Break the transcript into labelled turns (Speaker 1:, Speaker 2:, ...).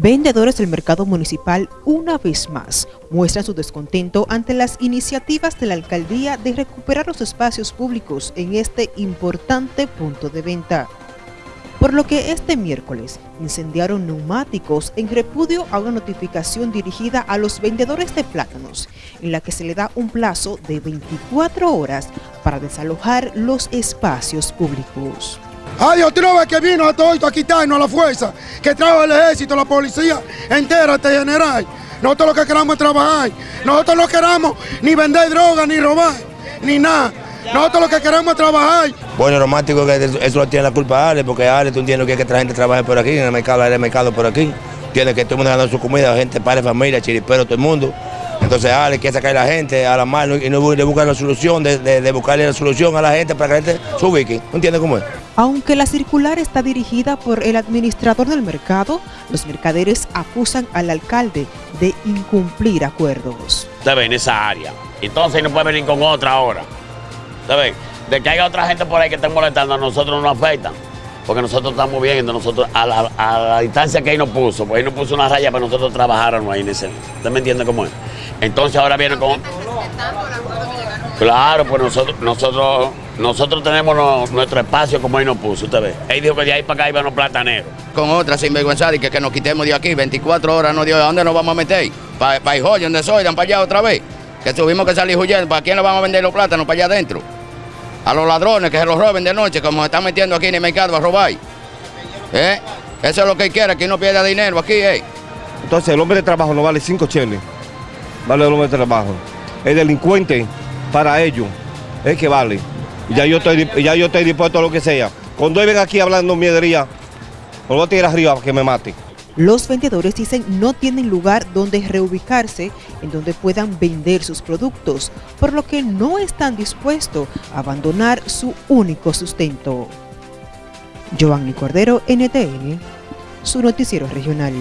Speaker 1: Vendedores del mercado municipal una vez más muestran su descontento ante las iniciativas de la alcaldía de recuperar los espacios públicos en este importante punto de venta. Por lo que este miércoles incendiaron neumáticos en repudio a una notificación dirigida a los vendedores de plátanos, en la que se le da un plazo de 24 horas para desalojar los espacios públicos.
Speaker 2: Ay, otro vez que vino a todo esto a quitarnos a la fuerza, que trajo el ejército, la policía entera, este general. Nosotros lo que queramos es trabajar. Nosotros no queramos ni vender droga, ni robar, ni nada. Nosotros lo que queremos es trabajar.
Speaker 3: Bueno, romántico que eso lo tiene la culpa Ale, porque Ale, tú entiendes que hay que traer gente trabajar por aquí, en el mercado, en el mercado por aquí. Tiene que todo el mundo ganando su comida, gente, padre, familia, chiripero, todo el mundo. Entonces Ale quiere sacar a la gente a la mano y no buscar la solución, de, buscarle la solución a la gente para que la gente se ubique. ¿No entiendes cómo es?
Speaker 1: Aunque la circular está dirigida por el administrador del mercado, los mercaderes acusan al alcalde de incumplir acuerdos.
Speaker 4: Usted en esa área. Entonces no puede venir con otra ahora. ¿Usted De que haya otra gente por ahí que esté molestando, a nosotros no nos afectan. Porque nosotros estamos viendo, nosotros a la, distancia que ahí nos puso, pues ahí nos puso una raya para nosotros trabajáramos ahí en ese. ¿Usted me entiende cómo es? Entonces ahora viene con... Claro, pues nosotros, nosotros, nosotros tenemos nuestro espacio como él nos puso, usted ve. Él dijo que de ahí para acá iban los plataneros.
Speaker 5: Con otra sinvergüenza y que, que nos quitemos de aquí, 24 horas no dio, ¿a dónde nos vamos a meter? Para pa Hijoy, donde soy, dan para allá otra vez. Que tuvimos que salir huyendo, ¿para quién le vamos a vender los plátanos para allá adentro? A los ladrones que se los roben de noche, como se están metiendo aquí en el mercado a robar. ¿Eh? Eso es lo que él quiere, que no pierda dinero aquí, ¿eh?
Speaker 6: Entonces el hombre de trabajo no vale 5 cheles, vale el hombre de trabajo. El delincuente para ellos es que vale. Ya yo estoy, ya yo estoy dispuesto a lo que sea. Cuando ven aquí hablando miedería, lo voy a tirar arriba para que me mate.
Speaker 1: Los vendedores dicen no tienen lugar donde reubicarse en donde puedan vender sus productos, por lo que no están dispuestos a abandonar su único sustento. Giovanni Cordero, NTN, su noticiero regional.